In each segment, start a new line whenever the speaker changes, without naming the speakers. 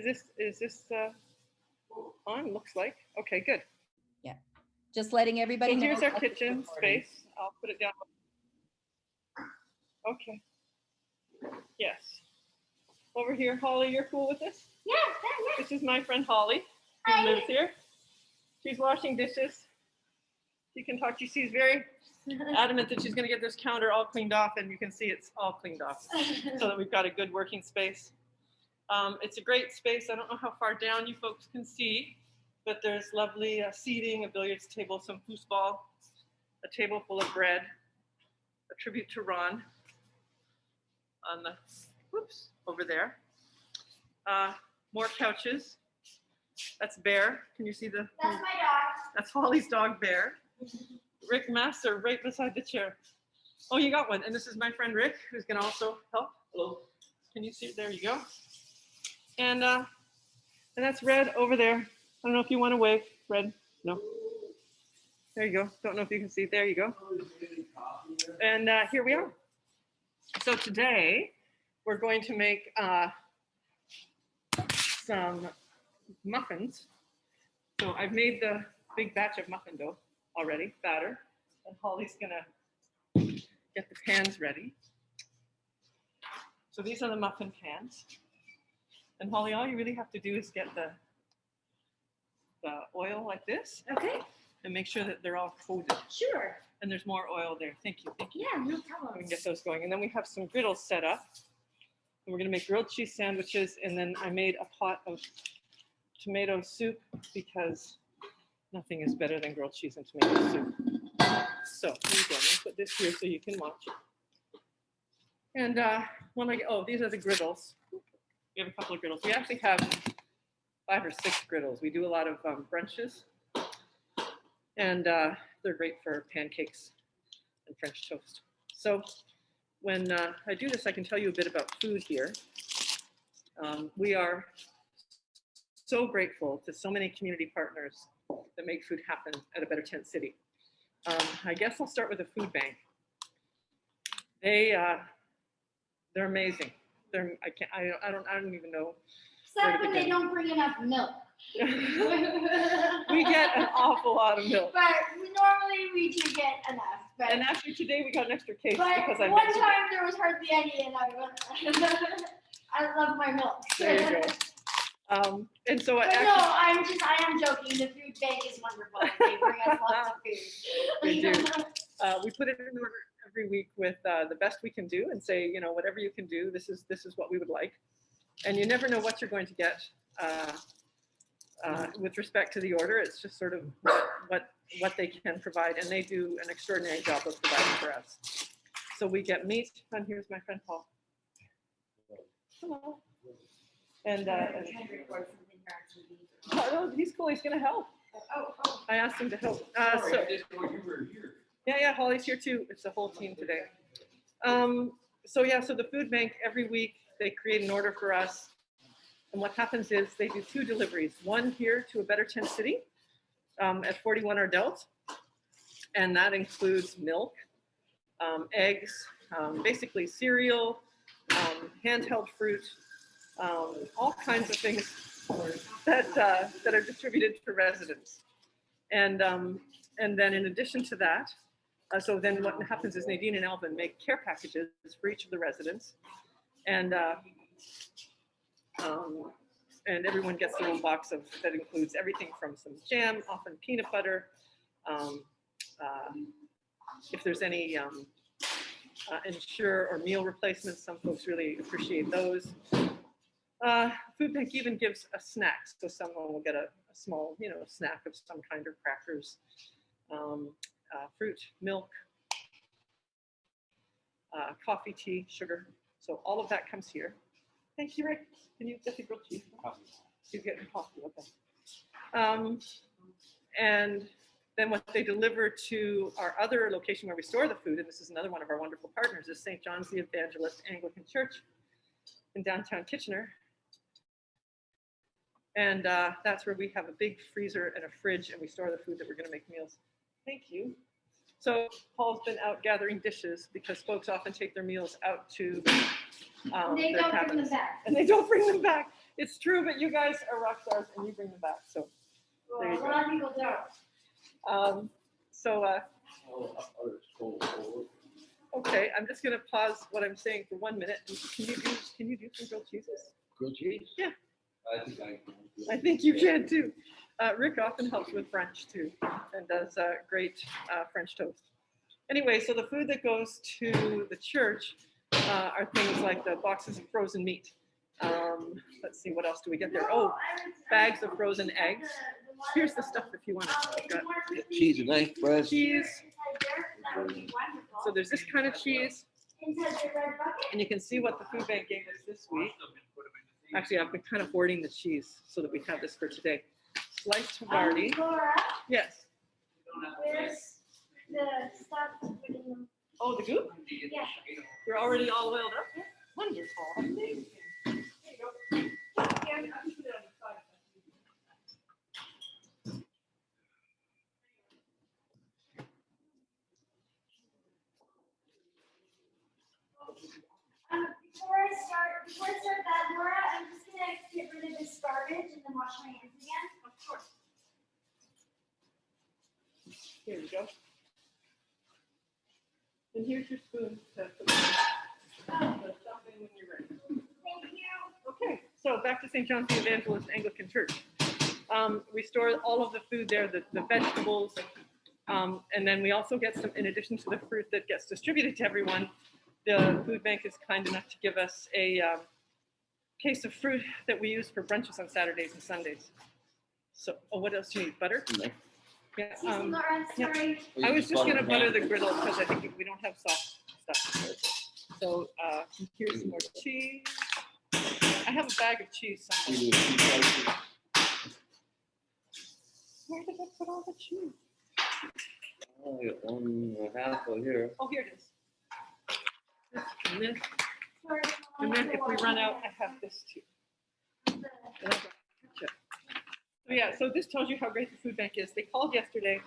Is this, is this uh, on? Looks like. Okay, good.
Yeah, just letting everybody
So
know.
here's our kitchen space. I'll put it down. Okay. Yes. Over here, Holly, you're cool with this?
Yeah, yeah,
This is my friend Holly, who
Hi.
lives here. She's washing dishes. She can talk. To you. She's very adamant that she's gonna get this counter all cleaned off and you can see it's all cleaned off so that we've got a good working space. Um, it's a great space. I don't know how far down you folks can see, but there's lovely uh, seating, a billiards table, some foosball, a table full of bread, a tribute to Ron on the, whoops, over there. Uh, more couches. That's Bear. Can you see the?
That's my dog.
That's Holly's dog Bear. Rick Master right beside the chair. Oh, you got one. And this is my friend Rick, who's gonna also help. Hello. Can you see? There you go. And uh, and that's Red over there. I don't know if you want to wave, Red. No. There you go. Don't know if you can see. There you go. And uh, here we are. So today we're going to make uh, some muffins. So I've made the big batch of muffin dough already, batter, and Holly's gonna get the pans ready. So these are the muffin pans. And Holly, all you really have to do is get the the oil like this
Okay,
and make sure that they're all coated.
sure.
And there's more oil there. Thank you. Thank you.
Yeah, no
We
problem.
can get those going. And then we have some griddles set up. And we're gonna make grilled cheese sandwiches. And then I made a pot of tomato soup because nothing is better than grilled cheese and tomato soup. So here you go. I'm gonna put this here so you can watch. And uh, when I, oh, these are the griddles. We have a couple of griddles. We actually have five or six griddles. We do a lot of um, brunches. And uh, they're great for pancakes and French toast. So when uh, I do this, I can tell you a bit about food here. Um, we are so grateful to so many community partners that make food happen at a Better Tent City. Um, I guess I'll start with the food bank. They, uh, they're amazing. They're, I can't, I, don't- I don't, I don't even know.
Except when they don't bring enough milk.
we get an awful lot of milk.
But we, normally we do get enough. But,
And actually today we got an extra case
but
because I
one
mentioned it.
time there was hardly any, and I was, I love my milk.
There you go. Um, and so I
But
actually,
no, I'm just, I am joking. The food bank is wonderful. They bring us lots of food.
They do. uh, we put it in order every week with uh, the best we can do and say, you know, whatever you can do, this is this is what we would like. And you never know what you're going to get uh, uh, with respect to the order. It's just sort of what what they can provide, and they do an extraordinary job of providing for us. So we get meat, and here's my friend Paul. Hello. And, uh, and oh, he's cool. He's going to help.
Oh, oh.
I asked him to help. Uh,
Sorry,
so, Yeah, yeah, Holly's here too. It's the whole team today. Um, so yeah, so the food bank every week they create an order for us, and what happens is they do two deliveries. One here to a Better Tent City um, at 41 Ardelt, and that includes milk, um, eggs, um, basically cereal, um, handheld fruit, um, all kinds of things that uh, that are distributed to residents. And and then in addition to that, uh, so then what happens is Nadine and Alvin make care packages for each of the residents. And, uh, um, and everyone gets their own box of, that includes everything from some jam, often peanut butter. Um, uh, if there's any um, uh, ensure or meal replacements, some folks really appreciate those. Uh, food bank even gives a snack, so someone will get a, a small, you know, snack of some kind or crackers, um, uh, fruit, milk, uh, coffee, tea, sugar. So all of that comes here. Thank you, Rick. Can you get the grilled cheese? He's getting coffee. Okay. Um, and then what they deliver to our other location where we store the food, and this is another one of our wonderful partners, is St. John's the Evangelist Anglican Church in downtown Kitchener. And uh, that's where we have a big freezer and a fridge, and we store the food that we're going to make meals. Thank you. So Paul's been out gathering dishes because folks often take their meals out to um,
They
their
don't bring them back.
And they don't bring them back. It's true, but you guys are rock stars and you bring them back. So,
Well,
There you
a lot of people don't.
um, so, uh,
it's cold, cold.
okay, I'm just gonna pause what I'm saying for one minute. Can you do, can you do some grilled cheeses?
Grilled cheese?
Yeah.
I think I can.
I think you can too. Uh, Rick often helps with French too and does uh, great uh, French toast. Anyway, so the food that goes to the church uh, are things like the boxes of frozen meat. Um, let's see, what else do we get there? Oh, bags of frozen eggs. Here's the stuff if you want it.
Cheese and knife bread.
cheese.
That would be wonderful.
So there's this kind of cheese,
Inside the red bucket?
and you can see what the food bank gave us this week. Actually, I've been kind of hoarding the cheese so that we have this for today. Sliced Havarti.
Um, Laura,
Yes.
where's the stuff to put in them?
Oh, the goop?
Yeah.
You're already all oiled up? Wonderful. Amazing. There you go. And I'll put it on the side.
Um, before I start, before I start that, Laura, I'm just gonna get rid of this garbage and then wash my hands again.
Of course. Here you go. And here's your spoon to put stuff in when you're ready.
Thank you.
Okay, so back to St. John's the Evangelist Anglican Church. Um, we store all of the food there, the, the vegetables, um, and then we also get some, in addition to the fruit that gets distributed to everyone, the food bank is kind enough to give us a um, case of fruit that we use for brunches on Saturdays and Sundays. So, oh, what else do you need? Butter?
No.
Yeah.
Excuse me,
Um,
Laura, I'm
yeah.
sorry.
I was just gonna butter the griddle because I think we don't have soft stuff. So uh, here's some more cheese. I have a bag of cheese somewhere.
do cheese slices.
Where did I put all the cheese?
Oh, I got one and a half over here.
Oh, here it is. This and this, and then if we run out, I have this too. And I've got ketchup. So yeah, so this tells you how great the food bank is. They called yesterday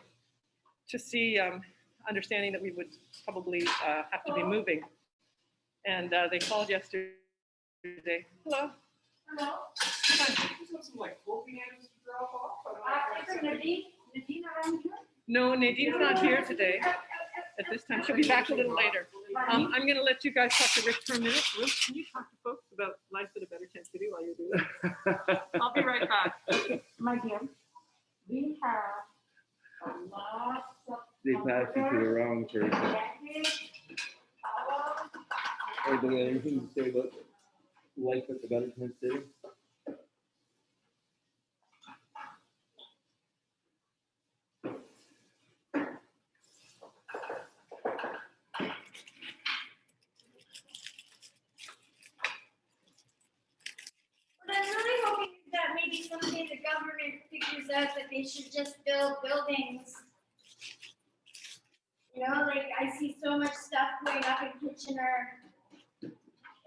to see, um, understanding that we would probably uh, have to be moving. And uh, they called yesterday. Hello.
Hello? Uh, is Nadine, Nadine around here?
No, Nadine's not here today at this time. She'll be back a little later. Um, I'm gonna let you guys talk to Rick for a minute. Rick, can you talk to folks about life at a better tent city while you're doing it? I'll be right back.
My dear, we have a lot of.
They passed you to the wrong person. Anybody got anything to say about life at the Better City?
What I'm really hoping is that maybe someday the government figures out that they should just build buildings. You know, like I see so much stuff going up in Kitchener.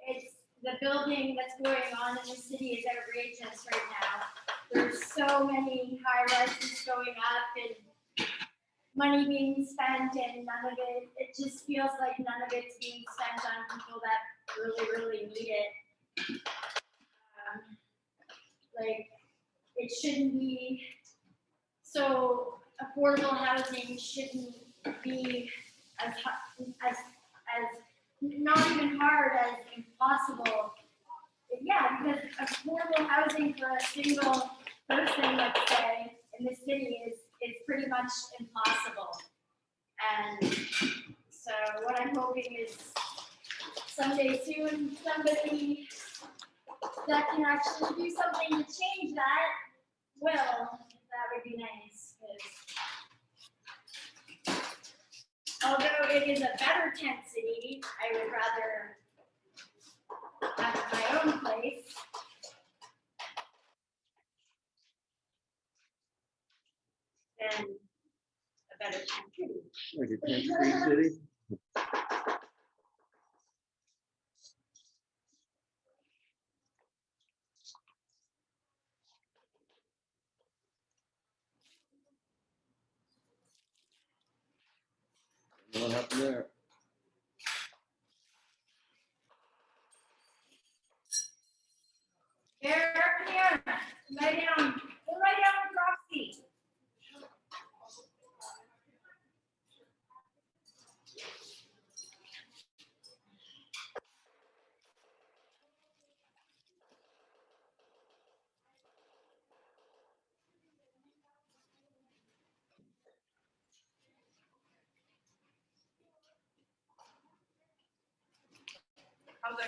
It's, the building that's going on in the city is outrageous right now. There's so many high rises going up and money being spent and none of it, it just feels like none of it's being spent on people that really, really need it um, like, it shouldn't be, so affordable housing shouldn't be as, as, as, not even hard as impossible. Yeah, because affordable housing for a single person, let's say, in the city is, is pretty much impossible. And so what I'm hoping is someday soon, somebody that can actually do something to change that, will, that would be nice. Although it is a better tent city, I would rather have my own place. Than a better tent city.
Like a tent city? What happened there?
Here, here, lie down, lie down Roxy.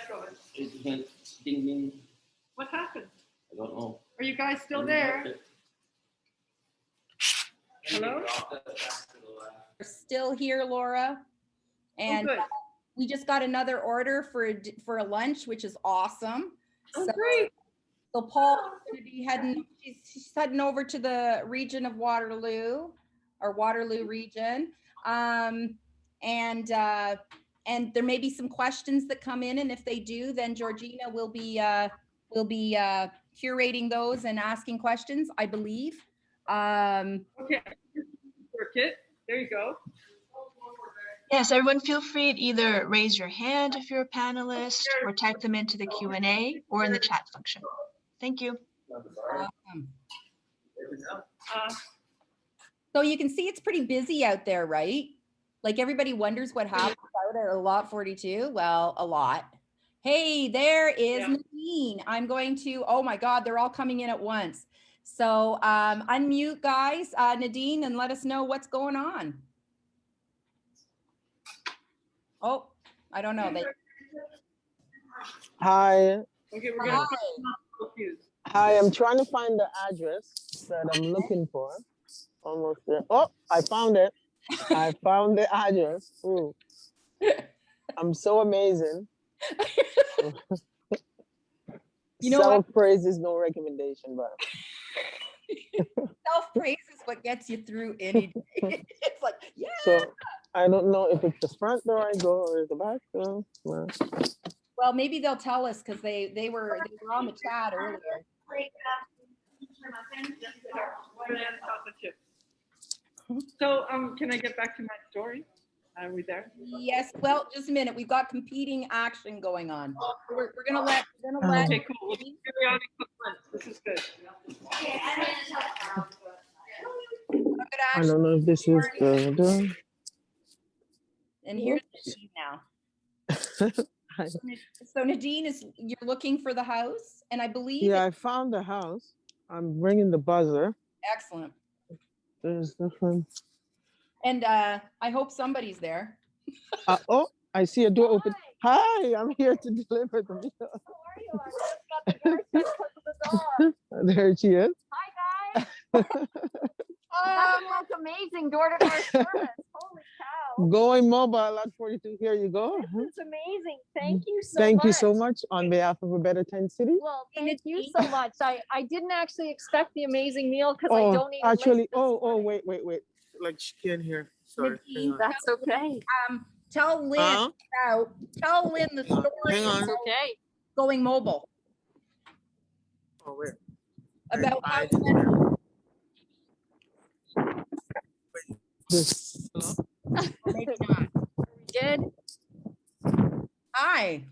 How's that going?
It went ding ding,
What happened?
I don't know.
Are you guys still there? Hello?
We're still here, Laura.
Oh,
And we just got another order for, a d- for a lunch, which is awesome.
Oh,
So-
great.
So Paul should be heading, she's she's heading over to the region of Waterloo or Waterloo region. Um, and, uh, and there may be some questions that come in and if they do, then Georgina will be, uh, will be, uh, curating those and asking questions, I believe. Um,
Okay. Work it. There you go.
Yes, everyone feel free to either raise your hand if you're a panelist or type them into the Q and A or in the chat function. Thank you.
awesome.
Uh,
So you can see it's pretty busy out there, right? Like everybody wonders what happens out at a lot 42. Well, a lot. Hey, there is
Yeah.
Nadine. I'm going to, oh my God, they're all coming in at once. So um, unmute guys, uh, Nadine, and let us know what's going on. Oh, I don't know. They,
Hi,
Okay, we're
Hi.
hi, I'm trying to find the address that I'm looking for. Almost there. Oh, I found it. I found the address. Ooh. I'm so amazing.
You know?
Self-praise is no recommendation, but
self-praise is what gets you through any day. It's like, yeah.
so I don't know if it's the front door I go or the back door. Well,
Well, maybe they'll tell us because they, they were, they were on the chat earlier.
So, um, can I get back to my story? Are we there?
Yes, well, just a minute. We've got competing action going on. We're, we're gonna let, we're gonna let.
Okay, cool. We'll do Periodic complaints. This is good.
I'm gonna tell.
good
I
action,
don't know if this is the door.
And here's Nadine now. So Nadine is, you're looking for the house and I believe,
Yeah, I found the house. I'm ringing the buzzer.
excellent.
There's nothing.
And uh, I hope somebody's there.
Uh, oh, I see a door open. Hi, I'm here to deliver the meal. There she is.
Hi, guys. That looks amazing door-to-door service. Holy cow.
Going mobile at 42. Here you go.
it's amazing. Thank you so much.
Thank you so much on behalf of a better tent city.
Well, thank you so much. I, I didn't actually expect the amazing meal because I don't late
actually, oh, oh,
morning.
wait, wait, wait. Like she can't hear. Sorry. hang
That's okay.
Um, tell Lynn
Huh?
about, tell Lynn the story
Hang on.
Okay.
going mobile,
Oh, wait.
about how
I-
it went.
This,
Maybe not.
Did.
Hi,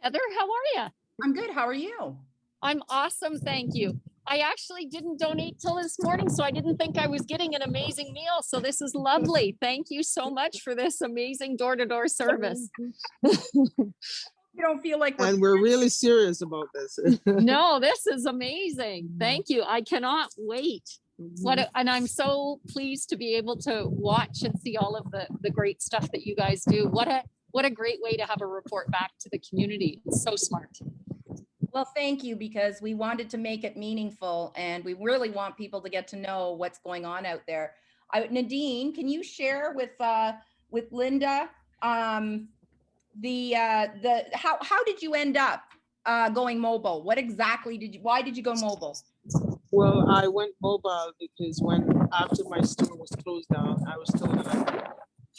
Heather, how are you?
I'm good. How are you?
I'm awesome. Thank you. I actually didn't donate till this morning, so I didn't think I was getting an amazing meal. So this is lovely. Thank you so much for this amazing door-to-door service.
You don't feel like we're
and we're really serious about this.
No, this is amazing. Thank you. I cannot wait. What, a- and I'm so pleased to be able to watch and see all of the, the great stuff that you guys do. What a, what a great way to have a report back to the community. It's so smart.
Well, thank you, because we wanted to make it meaningful and we really want people to get to know what's going on out there. I, Nadine, can you share with, uh, with Linda, um, the, uh, the, how, how did you end up, uh, going mobile? What exactly did you, why did you go mobile?
Well, I went mobile because when, after my store was closed down, I was told that I could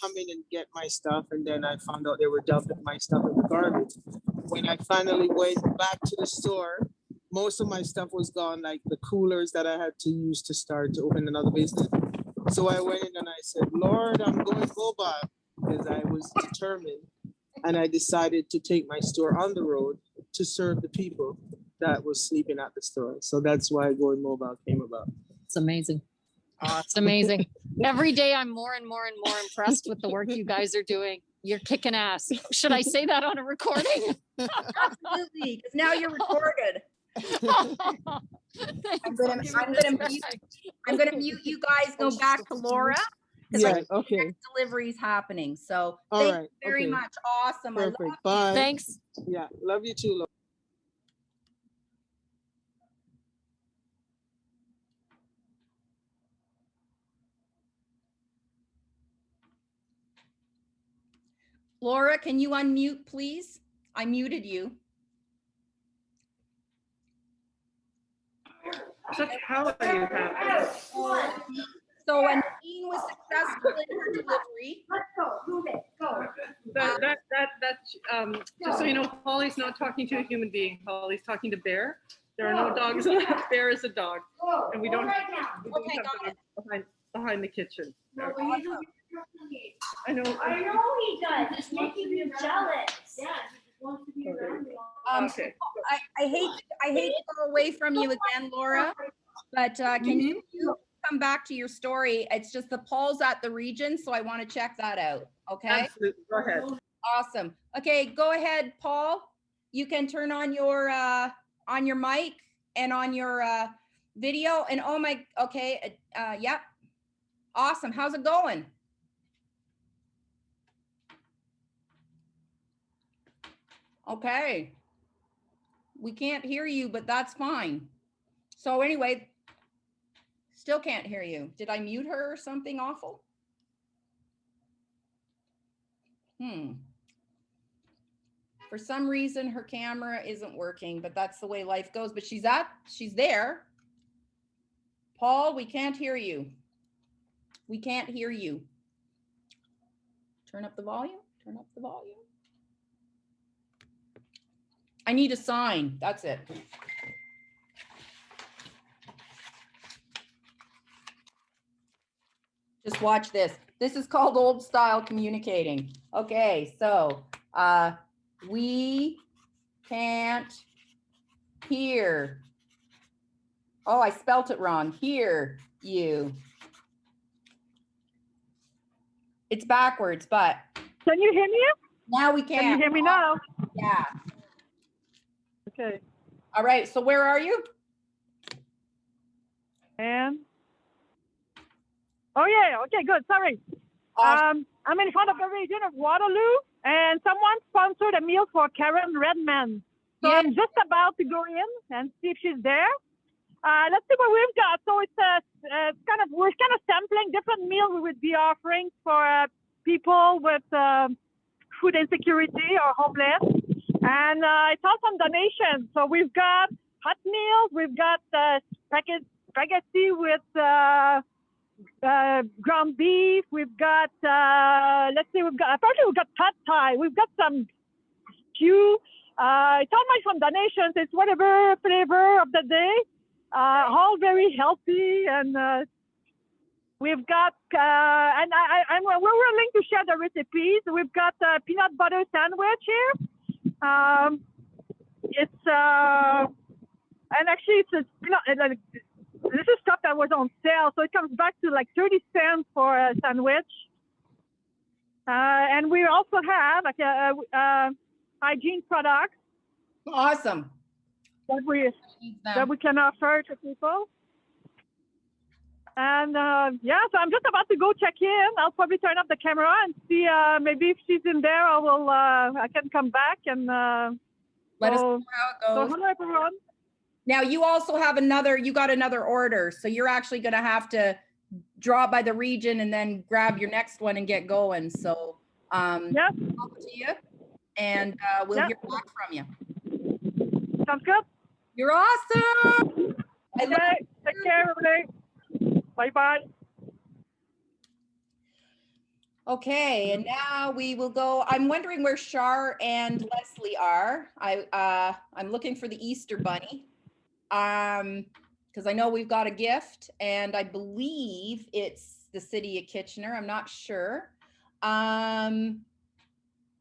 come in and get my stuff, and then I found out they were dumping my stuff in the garbage. When I finally went back to the store, most of my stuff was gone, like the coolers that I had to use to start to open another business. So I went in and I said, Lord, I'm going mobile because I was determined. And I decided to take my store on the road to serve the people that was sleeping at the store. So that's why going mobile came about.
It's amazing. It's amazing. Every day I'm more and more and more impressed with the work you guys are doing. You're kicking ass. Should I say that on a recording?
Absolutely, because now you're recorded. I'm gonna,
I'll give
I'm gonna mute. I'm gonna mute you guys, go back to Laura.
Yeah,
think
okay,
Delivery's happening, so
all
thank you very
okay,
much. Awesome. I love
perfect, bye.
Thanks.
Yeah, love you too, Laura.
Laura, can you unmute, please? I muted you.
Such power you have.
So Nadine was successful in her delivery.
Let's go, move it, go.
That, that, that, that, um, just so you know, Holly's not talking to a human being. Holly's talking to Bear. There are no dogs. Bear is a dog. And we don't- We don't
Okay,
have Behind, behind the kitchen.
No, but you don't-
I know.
I know he does, it's making me jealous. Yeah, he wants to be around.
Um,
Okay.
I, I hate, I hate to go away from you again, Laura, but uh, can you you come back to your story? It's just the Paul's at the region, so I want to check that out. Okay,
Absolutely. Go ahead.
awesome. Okay, go ahead, Paul. You can turn on your, uh, on your mic and on your, uh, video and oh my, okay, uh, uh, yep. Awesome. How's it going? Okay. We can't hear you, but that's fine. So anyway, still can't hear you. Did I mute her or something awful? Hmm. For some reason, her camera isn't working, but that's the way life goes. But she's at, she's there. Paul, we can't hear you. We can't hear you. Turn up the volume, turn up the volume. I need a sign. That's it. Just watch this. This is called old style communicating. Okay, so uh, we can't hear. Oh, I spelt it wrong. Hear you. It's backwards, but
Can you hear me?
now we
Can you
can.
hear me now?
Yeah.
Okay.
All right. So where are you?
And oh yeah, okay, good. Sorry.
Awesome.
Um, I'm in front of the region of Waterloo, and someone sponsored a meal for Karen Redman. So
Yeah.
I'm just about to go in and see if she's there. Uh, let's see what we've got. So it's a, uh, kind of we're kind of sampling different meals we would be offering for uh, people with um food insecurity or homeless, and uh, it's all from donations. So we've got hot meals, we've got uh, spaghetti, with uh, uh, ground beef. We've got uh, let's see, we've got apparently we've got pad thai. We've got some stew. Uh, it's all made from donations. It's whatever flavor of the day. Uh, all very healthy and uh, we've got uh, and I, I we're willing to share the recipes. We've got a peanut butter sandwich here. Um, it's uh, and actually it's a peanut. uh, like, This is stuff that was on sale, so it comes back to like 30 cents for a sandwich. Uh, and we also have like a, a, a hygiene products
Awesome.
that we that we can offer to people. And uh, yeah, so I'm just about to go check in. I'll probably turn up the camera and see uh, maybe if she's in there, I will. Uh, I can come back and. Uh,
Let us know how
so
it goes.
hello everyone.
Now you also have another, you got another order, so you're actually gonna have to draw by the region and then grab your next one and get going. So, um,
Yes,
to you. And, uh, we'll hear back from you.
sounds good.
You're awesome.
Okay, take care, everybody. Bye bye.
Okay, and now we will go, I'm wondering where Shar and Leslie are. I, uh, I'm looking for the Easter bunny. Um, because I know we've got a gift and I believe it's the city of Kitchener. I'm not sure. Um,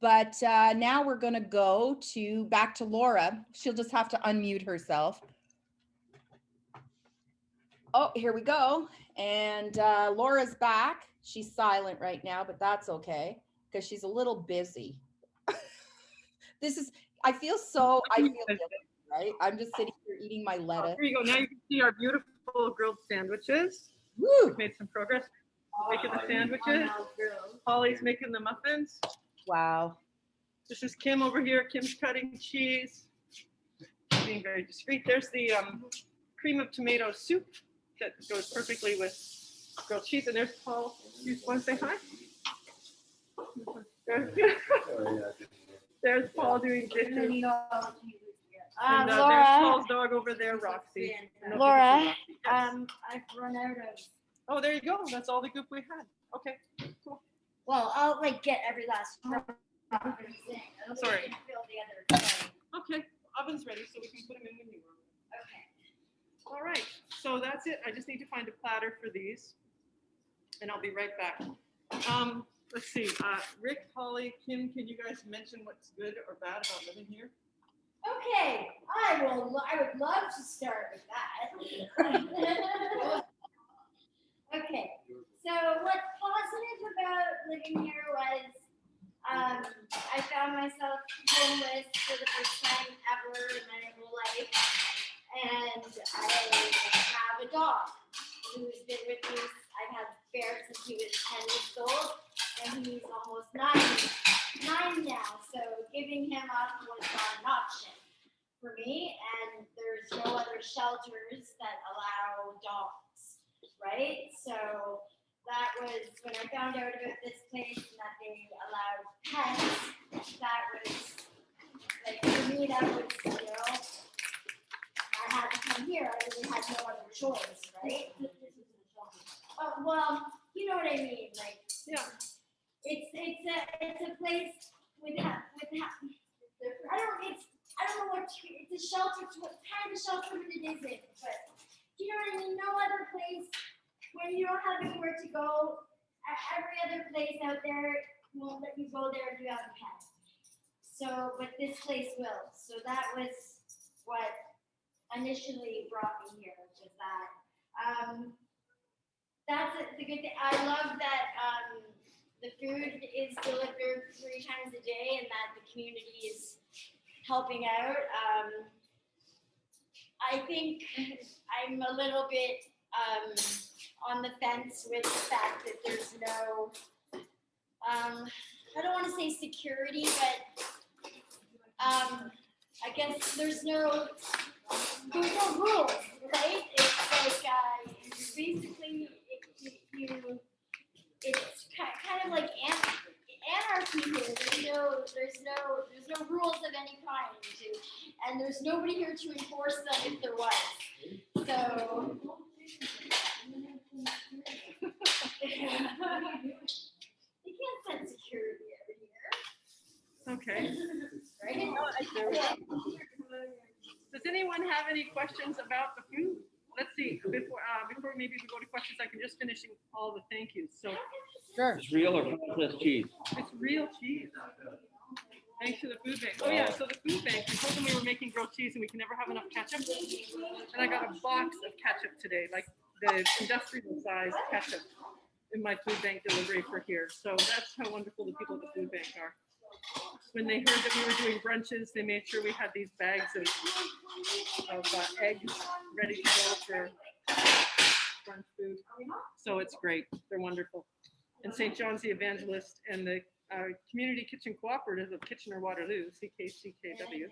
but uh, now we're gonna go to back to Laura. She'll just have to unmute herself. Oh, here we go. And uh, Laura's back. She's silent right now, but that's okay because she's a little busy. this is, I feel so, I feel guilty, right? I'm just sitting here eating my
Oh,
lettuce.
Here you go. Now you can see our beautiful grilled sandwiches.
Woo!
We've made some progress making the sandwiches. Holly's making the muffins.
Wow.
This is Kim over here. Kim's cutting cheese. Being very discreet. There's the um, cream of tomato soup that goes perfectly with grilled cheese. And there's Paul. You want to say hi? There's, there's Paul doing dishes.
Uh,
And uh, there's Paul's dog over there, Roxy.
Laura,
this is Roxy. Yes.
um, I've run out of,
Oh, there you go. That's all the goop we had. Okay. cool.
well, I'll like get every last. drop of everything. I'll
Sorry.
Fill the other.
Okay. Oven's ready, so we can put them in when you want. All right, so that's it. I just need to find a platter for these. And I'll be right back. Um, let's see, uh, Rick, Holly, Kim, can you guys mention what's good or bad about living here?
Okay, I will, I would love to start with that. Okay, so what's positive about living here was, um, I found myself homeless for the first time ever in my whole life. And I have a dog who's been with me, I've had Bear since he was ten weeks old, and he's almost nine, nine now, so giving him up was not an option for me, and there's no other shelters that allow dogs, right? So that was when I found out about this place and that they allowed pets, that was like for me, that was, you know, I had to come here, I really had no other choice, right? Oh, well, you know what I mean, like,
Yeah,
it's, it's a, it's a place with, ha- with, ha- I don't, it's, I don't know what, to- it's a shelter, what kind of shelter it isn't, but, you know what I mean? No other place, when you don't have anywhere to go, every other place out there won't let you go there if you have a pet. So, but this place will, so that was what initially brought me here, was that, um, that's it, the good thing, I love that, um, the food is delivered three times a day and that the community is helping out. Um, I think I'm a little bit um, on the fence with the fact that there's no, um, I don't want to say security, but um, I guess there's no, there's no rules, right? It's like, uh, basically, it, you, you it's ki- kind of like an- anarchy here. There's no, there's no, there's no rules of any kind, and there's nobody here to enforce them if there was. So. You can't send security over here,
okay.
right?
Does anyone have any questions about the food? Let's see, before, uh, before maybe we go to questions, I can just finishing all the thank yous. So
Sure.
It's real or processed cheese?
It's real cheese. Thanks to the food bank. Oh yeah, so the food bank, we told them we were making grilled cheese and we can never have enough ketchup. And I got a box of ketchup today, like the industrial size ketchup in my food bank delivery for here. So that's how wonderful the people at the food bank are. When they heard that we were doing brunches, they made sure we had these bags of, of uh, eggs ready to go for brunch food. So it's great. They're wonderful and St. John's the Evangelist and the uh, Community Kitchen Cooperative of Kitchener Waterloo, CKCKW,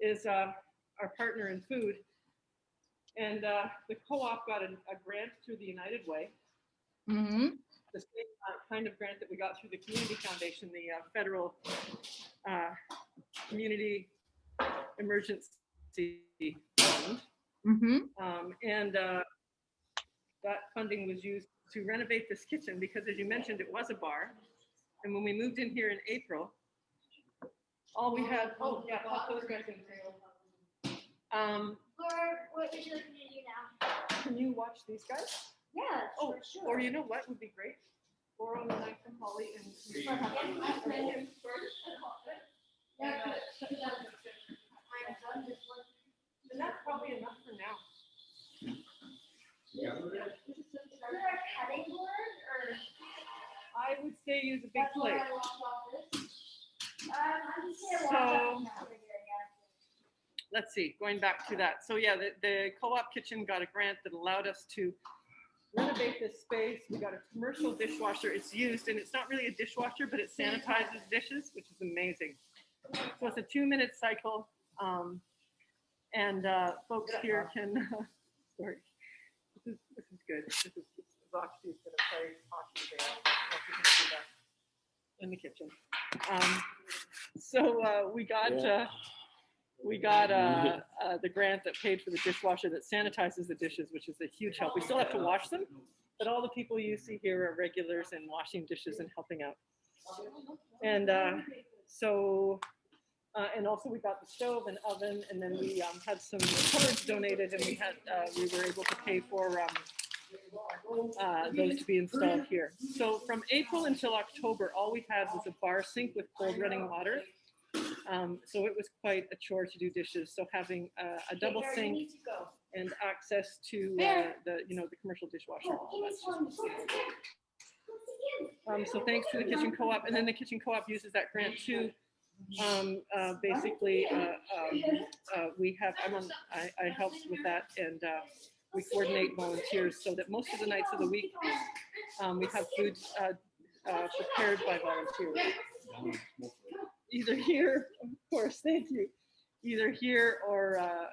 is uh, our partner in food. And uh, the co-op got a, a grant through the United Way,
Mm-hmm.
The same uh, kind of grant that we got through the Community Foundation, the uh, federal uh, Community Emergency Fund.
Mm-hmm.
Um, and uh, that funding was used to renovate this kitchen because as you mentioned, it was a bar. And when we moved in here in April, all we had, oh, yeah, pop those guys in. Um,
Laura, what would you like me to do now?
can you watch these guys?
Yeah,
Oh,
for sure.
or you know what would be great? Borrow the knife from Holly and.
Yeah, but-
And that's probably enough for now.
Is there a cutting board or?
I would say use a big
That's what
plate.
I walked off this. Um, I'm just gonna
So-
walk up over here, yeah.
let's see, going back to that. So yeah, the, the co-op kitchen got a grant that allowed us to renovate this space. We got a commercial dishwasher. It's used and it's not really a dishwasher, but it sanitizes dishes, which is amazing. So it's a two minute cycle. Um, and uh, folks here can, sorry, this is, this is good. This is, Roxy's gonna play hockey there. I don't know if you can see In the kitchen. Um, so uh, we got, uh, we got uh, uh, the grant that paid for the dishwasher that sanitizes the dishes, which is a huge help. We still have to wash them, but all the people you see here are regulars in washing dishes and helping out. And uh, so, uh, and also we got the stove and oven, and then we um, had some cupboards donated, and we had uh, we were able to pay for um, uh, those to be installed here. So from April until October, all we had was a bar sink with cold running water. Um, so it was quite a chore to do dishes. So having uh, a double
Bear,
sink
need to go.
and access to uh, the, you know, the commercial dishwasher.
Give me
that's just
one.
what's
Once
needed.
again. Once again.
Um, so thanks to the kitchen co-op, and then the kitchen co-op uses that grant too. Um, uh, basically, uh, um, uh, we have, I'm on, I, I helped with that and, uh, we coordinate volunteers so that most of the nights of the week, um, we have food, uh, uh, prepared by volunteers. Either here, of course, thank you, either here or, uh,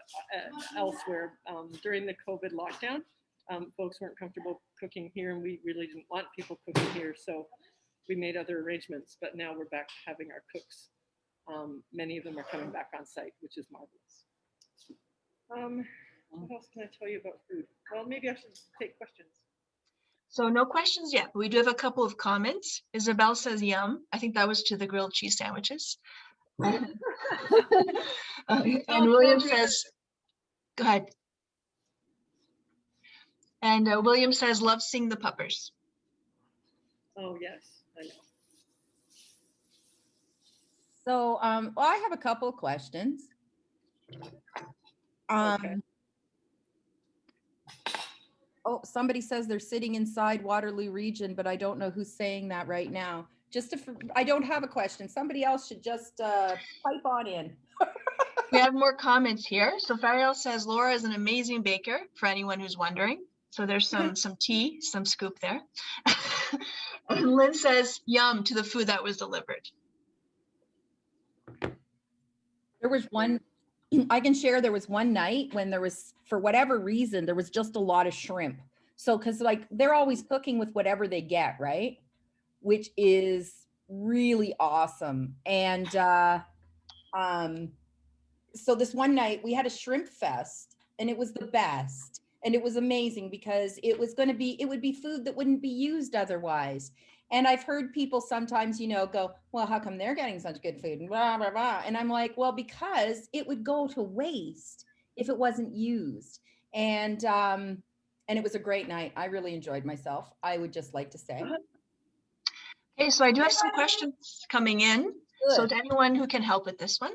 elsewhere. Um, during the COVID lockdown, um, folks weren't comfortable cooking here and we really didn't want people cooking here, so we made other arrangements, but now we're back to having our cooks. Um, many of them are coming back on site, which is marvelous. Um, what else can I tell you about food? Well, maybe I should take questions.
So no questions yet, but we do have a couple of comments. Isabel says yum. I think that was to the grilled cheese sandwiches. Um, And William says, go ahead. And uh, William says, love seeing the puppers.
Oh, yes, I know.
So, um, well, I have a couple of questions. Um. Oh, somebody says they're sitting inside Waterloo Region, but I don't know who's saying that right now. Just if, I don't have a question. Somebody else should just, uh, pipe on in.
We have more comments here. So Fariel says Laura is an amazing baker for anyone who's wondering. So there's some some tea, some scoop there. and Lynn says yum to the food that was delivered.
There was one, I can share, there was one night when there was, for whatever reason, there was just a lot of shrimp. So, cause like, they're always cooking with whatever they get, right? Which is really awesome. And, uh, um, so this one night we had a shrimp fest and it was the best. And it was amazing because it was going to be, it would be food that wouldn't be used otherwise. And I've heard people sometimes, you know, go, well, how come they're getting such good food? And blah, blah, blah. And I'm like, well, because it would go to waste if it wasn't used. And, um, and it was a great night. I really enjoyed myself. I would just like to say.
Okay, so I do have some questions coming in. So to anyone who can help with this one.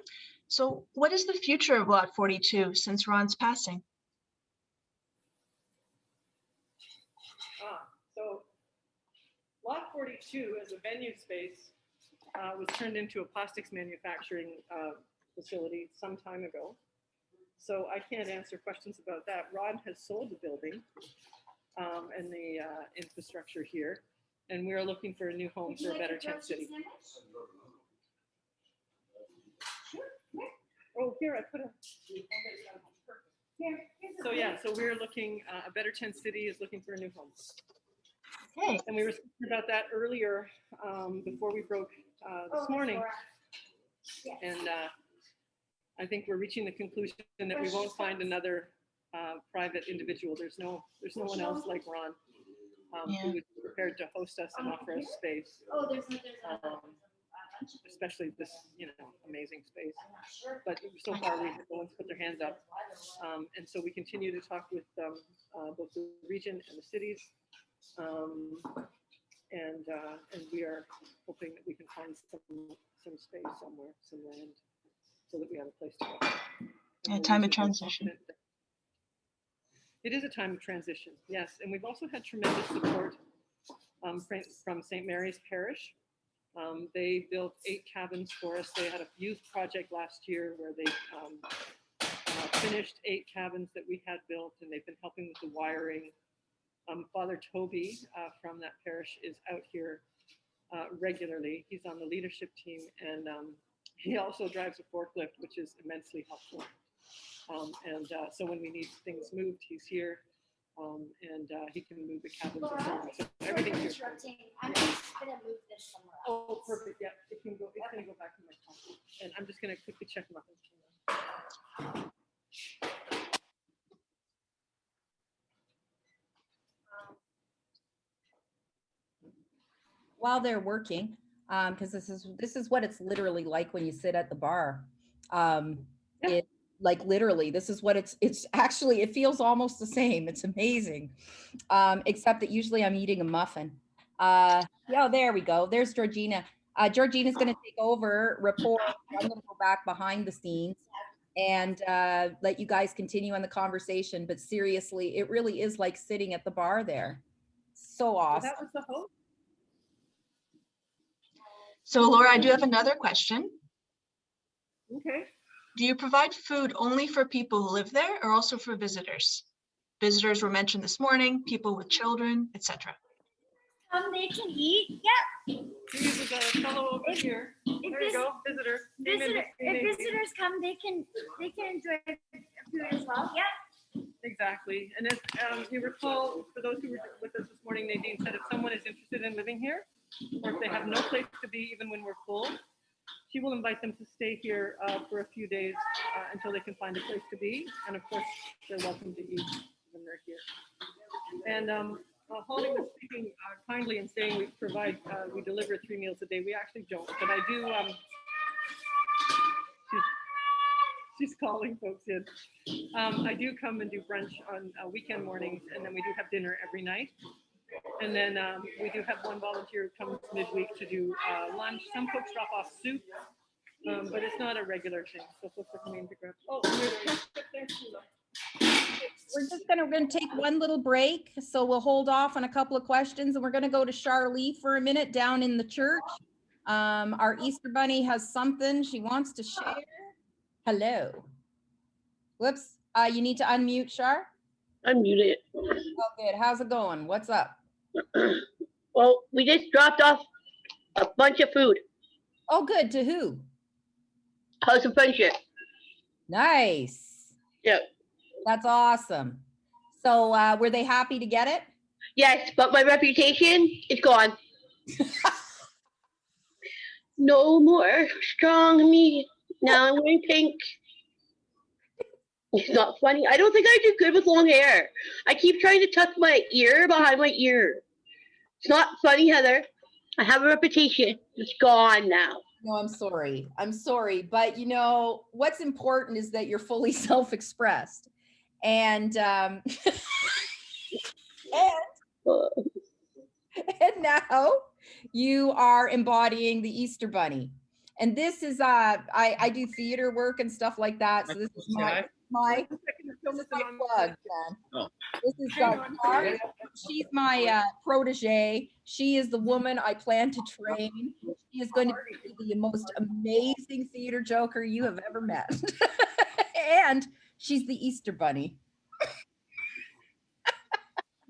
So what is the future of Lot 42 since Ron's passing?
Ah, so lot forty-two as a venue space uh, was turned into a plastics manufacturing uh, facility some time ago. So I can't answer questions about that. Rod has sold the building um, and the uh, infrastructure here, and we are looking for a new home
Would you
for a better
grilled
tent city.
cheese sandwich?
Oh, here I put a.
Here,
So yeah, so we're looking, uh, a better tent city is looking for a new home.
Okay,
And we were speaking about that earlier, um, before we broke, uh,
Oh,
this morning.
Yes.
And, uh, I think we're reaching the conclusion that we won't find another, uh, private individual. There's no, there's no one else like Ron. Um,
Yeah.
who would be prepared to host us and offer us space.
Oh, there's, a- there's. a-
Um, especially this, you know, amazing space. But so far, we no one's put their hands up. Um, and so we continue to talk with, um, uh, both the region and the cities. Um, and, uh, and we are hoping that we can find some, some space somewhere, some land, so that we have a place to go. And
Yeah, time of transition.
It is a time of transition, yes, and we've also had tremendous support um, from, from St. Mary's Parish. Um, they built eight cabins for us. They had a youth project last year where they um, uh, finished eight cabins that we had built, and they've been helping with the wiring. Um, Father Toby uh, from that parish is out here uh, regularly. He's on the leadership team, and um, he also drives a forklift, which is immensely helpful. Um, and uh, so when we need things moved, he's here, um, and uh, he can move the cabins. and so on. So
Sorry
everything's here.
interrupting. I'm just gonna move this somewhere else.
Oh, perfect. Yeah, it can go. It's gonna go back to my phone, and I'm just gonna quickly check muffins.
While they're working, um, because this is this is what it's literally like when you sit at the bar. Um,
Yeah.
it like literally, this is what it's it's actually it feels almost the same. It's amazing, um, except that usually I'm eating a muffin. Uh, yeah, there we go. There's Georgina. Uh, Georgina's going to take over report. I'm going to go back behind the scenes and uh, let you guys continue on the conversation. But seriously, it really is like sitting at the bar there. So
So
awesome.
That was the hope.
So Laura, I do have another question.
Okay.
Do you provide food only for people who live there or also for visitors? Visitors were mentioned this morning, people with children, etc.
Um, they can eat, yeah.
Here's the fellow over
If-
here.
If
There you
vis-
go, visitor. Came in
visitor, if
the-
visitors come, they can, they can enjoy food as well, yeah.
Exactly. And if um, you recall, for those who were with us this morning, Nadine said if someone is interested in living here, or if they have no place to be even when we're full, she will invite them to stay here uh, for a few days uh, until they can find a place to be. And of course, they're welcome to eat when they're here. And um, uh, Holly was speaking uh, kindly and saying we provide, uh, we deliver three meals a day. We actually don't, but I do. Um, she's, she's calling folks in. Um, I do come and do brunch on uh, weekend mornings, and then we do have dinner every night. And then um, we do have one volunteer who comes midweek to do uh, lunch. Some folks drop off soup, um, but it's not a regular thing. So folks are coming to grab. Oh, there's there's
We're just gonna, we're gonna take one little break, so we'll hold off on a couple of questions and we're gonna go to Charlie for a minute down in the church. Um, our Easter Bunny has something she wants to share. Hello. Whoops, uh, you need to unmute, Char.
I'm muted.
Oh, good. How's it going? What's up?
Well, we just dropped off a bunch of food.
Oh, good. To who?
House of Friendship.
Nice.
Yep.
That's awesome. So, uh, were they happy to get it?
Yes, but my reputation is gone. no more strong me. Now I'm wearing pink. It's not funny. I don't think I do good with long hair. I keep trying to tuck my ear behind my ear. It's not funny, Heather. I have a reputation. It's gone now.
No, I'm sorry. I'm sorry. But you know, what's important is that you're fully self-expressed. And um and, and now you are embodying the Easter bunny. And this is uh I I do theater work and stuff like that. So this is my my this is my plug, man.
Oh.
This is
Hang on.
Tara. She's my uh, protege. She is the woman I plan to train. She is going to be the most amazing theater joker you have ever met. and she's the Easter bunny.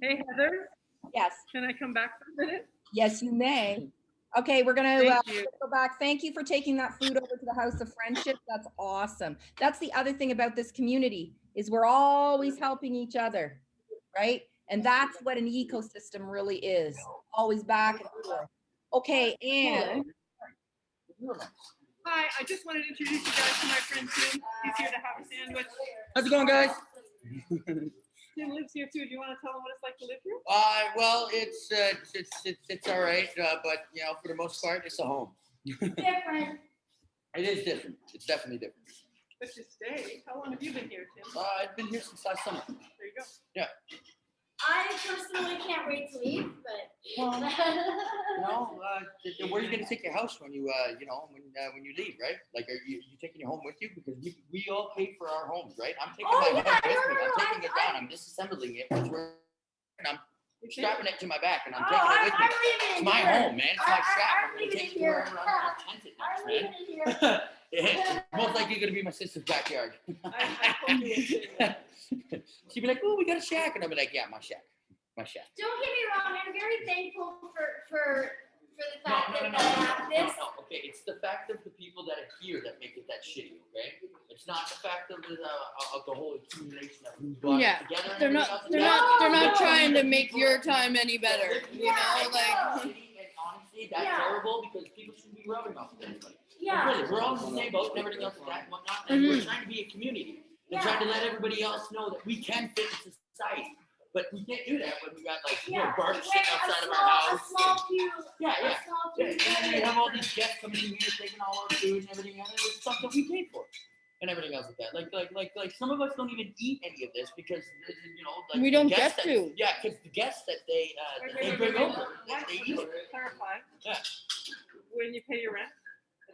Hey, Heather,
Yes,
can I come back for a minute?
yes, you may. Okay, we're gonna uh, go back. Thank you for taking that food over to the House of Friendship. That's awesome. That's the other thing about this community is we're always helping each other, right? And that's what an ecosystem really is. Always back and forth. Okay, and
Hi, I just wanted to introduce you guys to my friend Tim. He's here to have a sandwich.
How's it going, guys?
Tim lives here too. Do you want to tell him what it's like to live here?
Uh, well, it's, uh, it's, it's, it's, it's all right, uh, but, you know, for the most part, it's a home.
different.
It is different. It's definitely different.
But you stay. How long have you been here, Tim?
Uh, I've been here since last summer.
There you go.
I personally can't wait to leave, but.
Well, You know, uh, th- th- where are you gonna take your house when you, uh, you know, when, uh, when you leave, right? Like, are you, you taking your home with you? Because we, we all pay for our homes, right? I'm taking
Oh,
my
yeah,
home with
no,
me.
no,
I'm
no,
taking it
I-
down. I'm disassembling it. It's where- And I'm
You can't-
strapping it to my back and I'm
Oh,
taking it
I'm,
with me.
I'm leaving
It's
it
my
here.
home, man. It's
I-
my
I-
shack.
I'm
I'm gonna
leaving
take
it
it wherever
here.
I'm gonna tent it
I'm
next,
leaving
man.
it here.
Yeah, Most likely gonna be my sister's backyard.
I, I hope you will too.
She'd be like, oh, we got a shack. And I'd be like, yeah, my shack, my shack.
Don't get me wrong, I'm very thankful for, for, for the fact
no, no,
that
no,
I
no,
have
no,
this.
no, Okay, it's the fact of the people that are here that make it that shitty, okay? It's not the fact of the, uh, of the whole accumulation of who's brought
Yeah,
together. and
They're not, they're
That's
not, they're
No,
not
no.
trying to make your time any better, you
Yeah,
know, like.
know.
shitty, And honestly, that's
Yeah.
terrible because people shouldn't be rubbing off of anybody. Like,
Yeah.
Really, we're all in the same boat and everything else like that and whatnot, and we're trying to be a community. And trying to let everybody else know that we can fit into society. But we can't do that when we got like, you know,
Yeah.
bark sitting
a
outside of our
small-
house.
A small few.
Yeah,
a
yeah.
small
Yeah, and then we have all these guests coming in here taking all our food and everything, and it's stuff that we paid for. And everything else like that. Like, like, like, like some of us don't even eat any of this because, you know, like.
We don't get
that-
to.
Yeah, because the guests that they, uh, that they bring
wait, wait.
over,
Why
they eat.
Clarify.
Yeah.
When you pay your rent,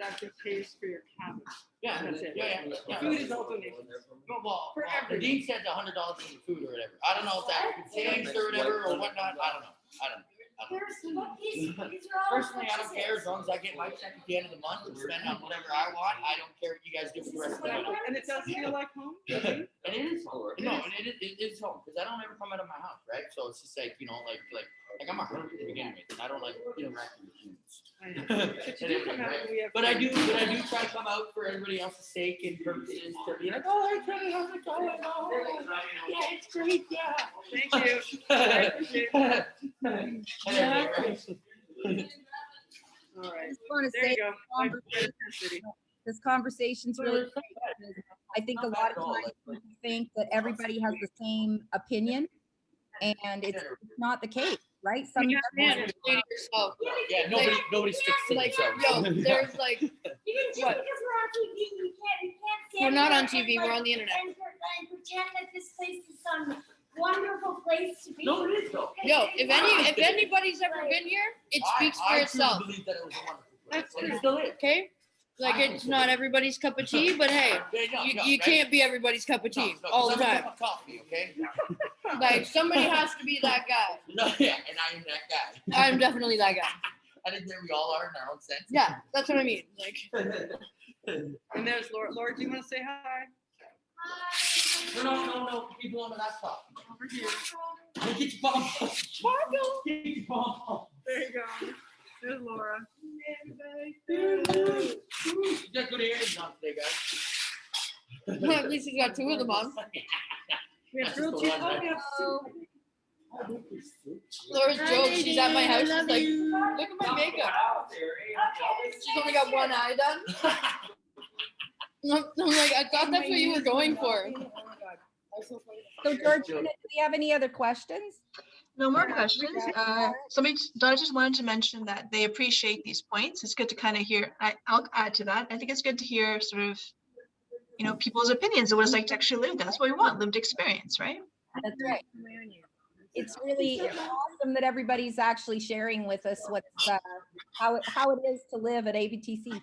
it actually pays for your cabin.
Yeah,
That's it.
yeah, yeah, yeah.
Food is also donations.
Well, well,
For uh,
well,
everyone.
Nadine said a hundred dollars for the food or whatever. I don't know if that changed or whatever or whatnot. I don't know. I don't know. I don't know.
There's, look, these, these are all.
Personally, I don't care as long as I get my check at the end of the month and spend on whatever I want. I don't care what you guys do for the rest of the month.
And it does feel like home.
And it is home. No, and it is, it is home because I don't ever come out of my house, right? So it's just like you know, like like like I'm a hermit to begin with, and I don't like interacting with humans.
But you do come out and we have.
But I do, but I do try to come out for everybody else's sake and purposes to be like, oh, hey, Kenny, how's it going? Oh, yeah, it's great, yeah.
Thank you. I appreciate it.
And everything, right?
All right.
just want to
There you
say
go. Like
this conversation's really great. I think a lot of times people think that everybody has the same opinion, and it's it's not the case, right? Some
Man, say to yourself,
Yeah, nobody, nobody sticks to
like,
themselves.
yo, there's like,
You can, just
What?
because we're on TV, you can't, you can't stand.
We're not on TV,
and,
we're
like,
on the internet.
And, pre- and pretend that this place is some wonderful place to be.
No, it is though.
yo, if any, if anybody's ever been here, it speaks
I-
for
I truly
itself,
believe that it was a wonderful place,
That's
and it
true.
still is.
okay? Like, it's not everybody's cup of tea, but hey,
Yeah, no,
you,
no,
you
right?
can't be everybody's cup of
No,
tea
no,
all the
I'm a
time.
cup of Coffee, okay?
Like, somebody has to be that guy.
No, yeah, and I am that guy.
I'm definitely that guy.
I think that we all are in our own sense.
Yeah, that's what I mean. Like,
And there's Laura. Laura, do you want to say hi?
No, no, no, no, people on the laptop.
Over here.
Get your bomb. Sparkle. Get your bomb.
There you go. There's Laura.
You got good earrings on today, guys.
at least he's got two of them on.
We have grilled cheese.
one,
Oh,
right?
we have soup.
Laura's joke, she's at my house, she's like, look at my makeup. She's only got one eye done. I'm I'm like, I thought that's what you were going for.
So Georgina, do we have any other questions?
No more questions. Uh, somebody, I just wanted to mention that they appreciate these points. It's good to kind of hear, I, I'll add to that. I think it's good to hear sort of, you know, people's opinions of what it's like to actually live. That's what we want, lived experience, right?
That's right. It's really awesome that everybody's actually sharing with us what's, uh, how it, how it is to live at ABTC.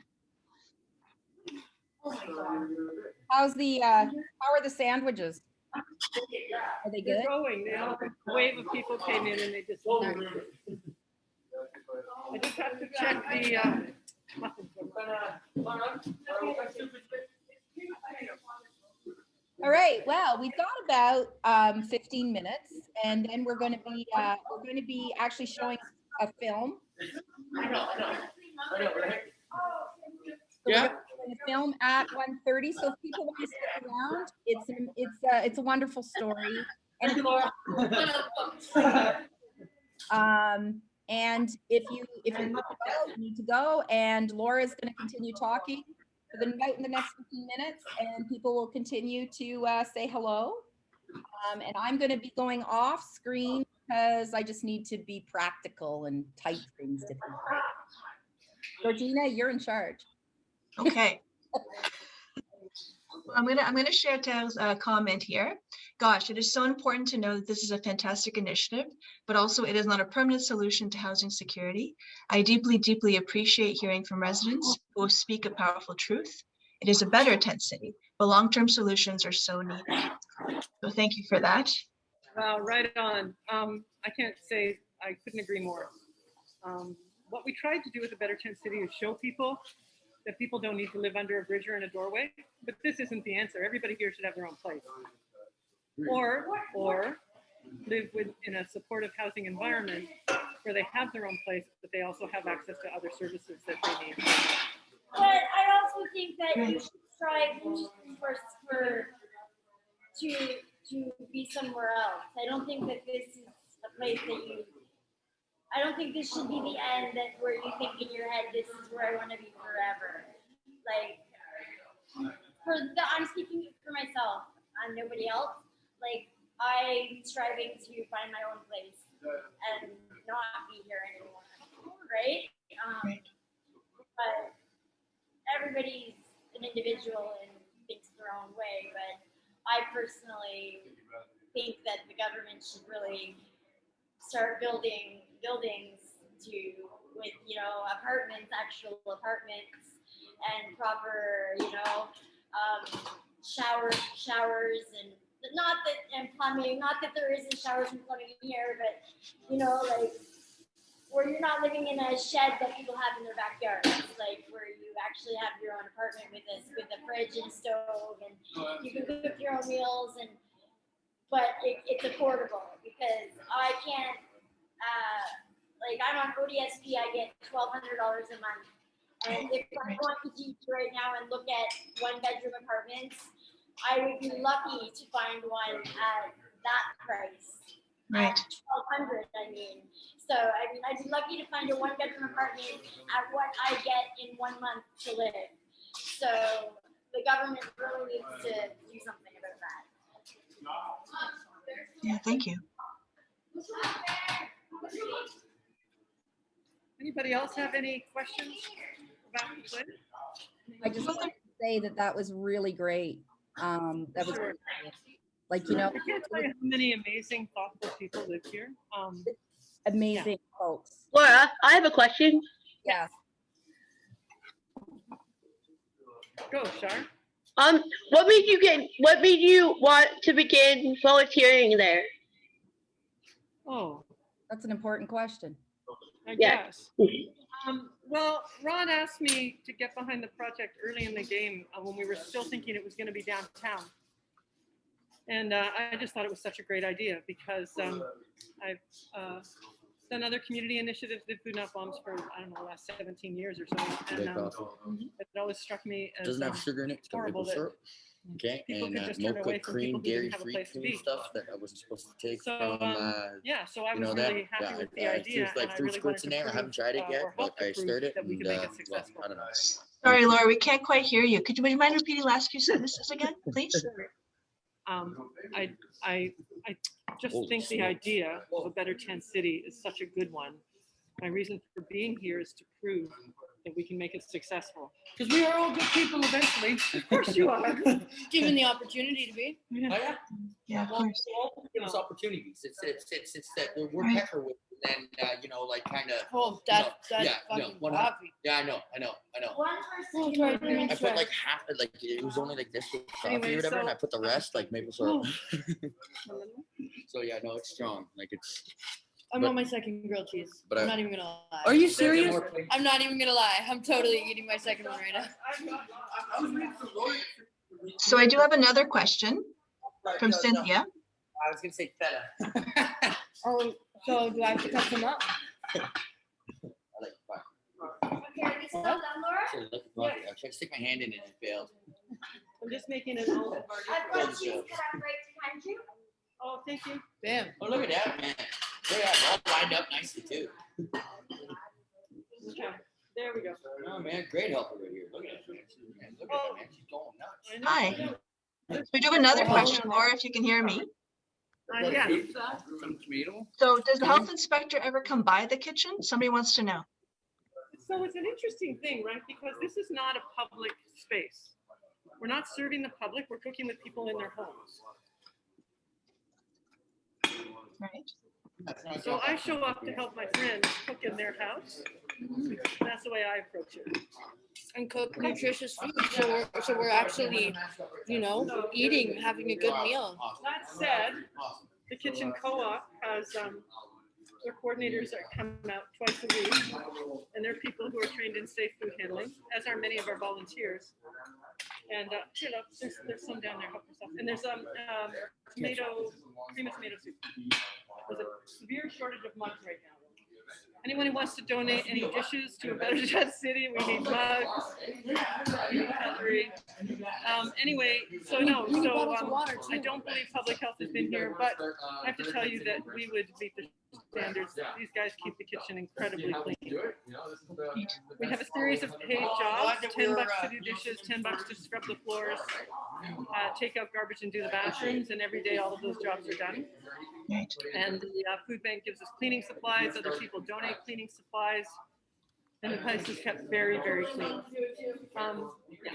How's the, uh, how are the sandwiches? Are they
They're
good?
going. They all, a wave of people came in and they just. I just have to check the, uh,
All right, well, we've got about um, 15 minutes and then we're going to be, uh, we're going to be actually showing a film.
Yeah.
Film at 1:30, so if people want to stick around, it's, an- it's, a it's a wonderful story. And Um, and if you, if you need to go, you need to go, and Laura's gonna continue talking for the, about in the next fifteen minutes, and people will continue to, uh, say hello. Um, and I'm gonna be going off screen because I just need to be practical and type things to people. Georgina, you're in charge.
Okay. I'm gonna, I'm gonna share Taylor's uh, comment here. Gosh, it is so important to know that this is a fantastic initiative, but also it is not a permanent solution to housing security. I deeply, deeply appreciate hearing from residents who speak a powerful truth. It is a better tent city, but long-term solutions are so needed. So thank you for that.
Wow, right on. Um, I can't say, I couldn't agree more. Um, what we tried to do with a Better Tent City is show people that people don't need to live under a bridge or in a doorway, but this isn't the answer. Everybody here should have their own place. Or, or live with, in a supportive housing environment where they have their own place, but they also have access to other services that they need.
But I also think that you should strive for, for, to, to be somewhere else. I don't think that this is a place that you, I don't think this should be the end that where you think in your head, this is where I want to be forever. Like, for the, I'm speaking for myself, I'm nobody else. Like, I'm striving to find my own place and not be here anymore, right? Um, but everybody's an individual and thinks their own way, but I personally think that the government should really start building buildings to with you know apartments, actual apartments, and proper you know um, shower showers and not that and plumbing. Not that there isn't showers and plumbing here, but you know like where you're not living in a shed that people have in their backyard, like where you actually have your own apartment with this with a fridge and stove, and you can cook your own meals, and but it, it's affordable because I can't. Uh, like I'm on ODSP, I get twelve hundred dollars a month, and if I want to teach right now and look at one bedroom apartments, I would be lucky to find one at that price.
Right.
Twelve hundred, I mean. So I mean, I'd be lucky to find a one bedroom apartment at what I get in one month to live. So the government really needs to do something about that.
Yeah, thank you.
Anybody else have any questions about the plan?
I just want to say that that was really great. Um, that was
Sure.
like, you know,
I can't tell you how many amazing, thoughtful people live here. Um,
amazing folks.
Laura, I have a question.
Yeah.
go, Shar.
Um, what made you get? What made you want to begin volunteering there?
Oh,
That's an important question.
I
Yeah.
guess. Um, well, Ron asked me to get behind the project early in the game uh, when we were still thinking it was going to be downtown. And uh, I just thought it was such a great idea because um, I've uh, done other community initiatives, did Food Not Bombs for, I don't know, the last 17 years or so. And um, it always struck me as
Doesn't have
um,
sugar in it. It's
horrible
maple
that
syrup. Okay,
people
and
could
uh,
just turn
mocha
away from
cream,
people who didn't
dairy
have a
free
place to
cream
be.
stuff that I wasn't supposed to take
So,
from.
um,
uh,
yeah, so I
you
was
know that?
really happy
Yeah,
with
I-
the
I
idea.
there's like
and I
fruit
really
squirts
wanted
in
to
there. I haven't tried it
uh,
yet,
or
but
hope to
I
prove
stirred it.
That we
and,
could make
uh,
it
well,
successful.
I don't know.
Sorry, Laura, we can't quite hear you. Could you, would you mind repeating the last few sentences again, please?
Um, I, I, I just
Holy
think the
smokes.
idea of a better tent city is such a good one. My reason for being here is to prove that we can make it successful. Because we are all good people eventually. Of course you are.
Given the opportunity to be.
Oh, yeah.
Yeah, of
Well,
course.
they all give us opportunities. It's, it's, it's, it's that we're, we're
Right.
pecker with, and then, uh, you know, like kind of.
Oh, that, that's
yeah, no,
fucking
one- Yeah, I know, I know, I know.
One
Oh,
person.
try to do
remember-
I put like half, like it was only like this with coffee
Anyway,
or whatever, and
so-
I put the rest like maple syrup. so yeah, no, it's strong. Like it's.
I'm
But-
on my second grilled cheese.
but
I'm not even gonna lie.
Are you
There's
serious?
more places.
I'm not even gonna lie. I'm totally eating my second one right now.
So I do have another question from Cynthia.
I was gonna say feta.
Oh, so do I have to cut them up?
I like fire.
Okay, are you still done, Laura?
Actually, I like coffee. I tried to stick my hand in it and it failed.
I'm just making an olive
I've got cheese cut up right behind you.
Oh, thank you.
Bam.
Oh, look at that, man. Look at that, all lined up nicely too.
Okay, there we go.
Oh man, great helper right here. Look at that. Man, look at that, man. She's going nuts.
Know.
Hi. So we do have another question, Laura, if you can hear me.
Uh, yeah.
Some tomato.
So does the health inspector ever come by the kitchen? Somebody wants to know.
So it's an interesting thing, right? Because this is not a public space. We're not serving the public, we're cooking with people in their homes.
Right.
So I show up to help my friends cook in their house. That's the way I approach it.
And cook nutritious food, so we're, so we're actually, you know, eating, having a good meal.
That said, the kitchen co-op has, um, their coordinators that come out twice a week. And they're people who are trained in safe food handling, as are many of our volunteers. And, uh, you know, there's, there's some down there, help yourself. And there's, um, um, tomato, cream of tomato soup. There's a severe shortage of mugs right now. Anyone who wants to donate any dishes to a Better Chat City, we need mugs. cutlery. Um, anyway, so no, so, um, I don't believe public health has been here, but I have to tell you that we would meet the standards. These guys keep the kitchen incredibly clean. We have a series of paid jobs, ten bucks to do dishes, ten bucks to scrub the floors, uh, take out garbage and do the bathrooms, and every day all of those jobs are done. And the uh, food bank gives us cleaning supplies, other people donate cleaning supplies. And the place is kept very, very clean. Um, yeah.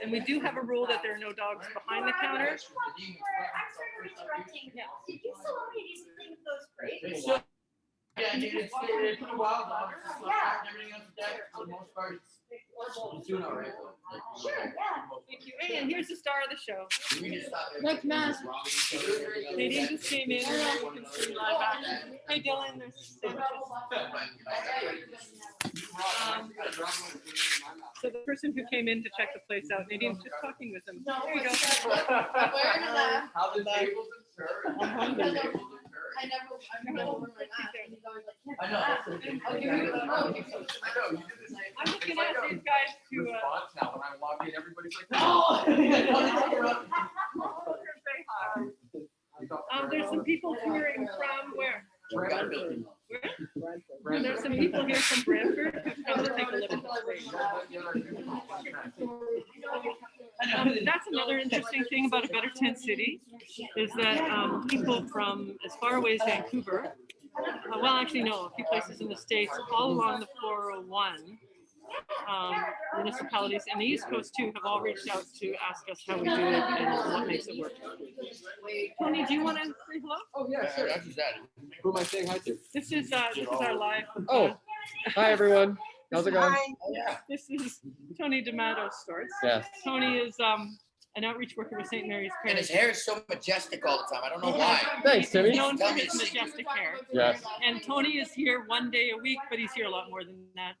And we do have a rule that there are no dogs behind the counter.
I'm sorry for interrupting. Did you still want me to do something with those grapes?
Yeah, dude, it's, it's been a while now. It's just like everything else is dead for the most part.
Sure, yeah.
Thank you. And here's the star of the show.
Like mass.
Nadine just came in. Hey, Dylan, there's. Um, So the person who came in to check the place out, Nadine's just talking with them. There you go.
How the tables
I
know. I know, you did the.
I'm looking at these guys to, uh,
Response now, when I walk in, everybody's like, no.
Um, there's some people touring from where? Where? There's some people here from Brantford who've come to take a look at the place. Um, that's another interesting thing about a Better Tent City, is that, um, people from as far away as Vancouver, uh, well, actually, no, a few places in the States, all along the four oh one, um, municipalities and the East Coast too have all reached out to ask us how we do it and what makes it work. Tony, do you want to say hello?
Oh, yeah, sure. That's just that.
Who am I saying hi to?
This is, uh, this is our live.
Oh, hi everyone. How's it going?
Hi.
This is Tony D'Amato Starts.
Yes.
Tony is, um, an outreach worker with St. Mary's
And his hair is so majestic all the time. I don't know why.
Thanks, Timmy.
He's known for
Tell me
his majestic hair.
Yes.
And Tony is here one day a week, but he's here a lot more than that.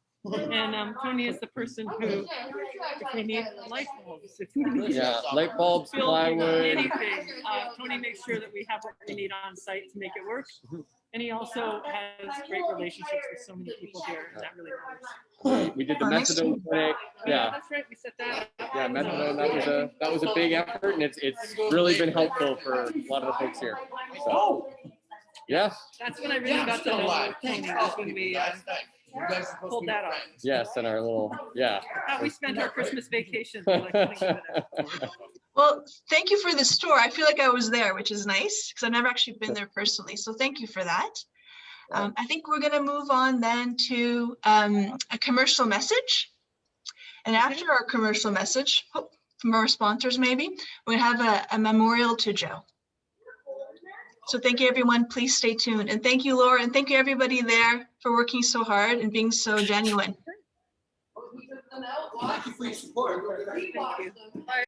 And um, Tony is the person who, if we need light bulbs, if we need
Yeah, light bulbs, plywood.
anything, uh, Tony makes sure that we have what we need on site to make it work. And he also has great relationships with so many people here, and that really matters.
We did the
Oh, nice.
methadone clinic. Yeah,
That's right, we set that up.
yeah, methadone. That was a that was a big effort, and it's it's really been helpful for a lot of the folks here. So, yes,
That's when I really got to know Tony, was when we, uh,
That's nice. You guys are supposed to be
that off.
friends.
yes, and our little yeah.
how we spent our Christmas vacation. Like to it as.
Well, thank you for the store. I feel like I was there, which is nice because I've never actually been there personally. So thank you for that. Um, I think we're going to move on then to um, a commercial message. And after our commercial message, oh, from our sponsors maybe, we have a, a memorial to Joe. So thank you, everyone. Please stay tuned. And thank you, Laura, and thank you, everybody there for working so hard and being so genuine.
Thank you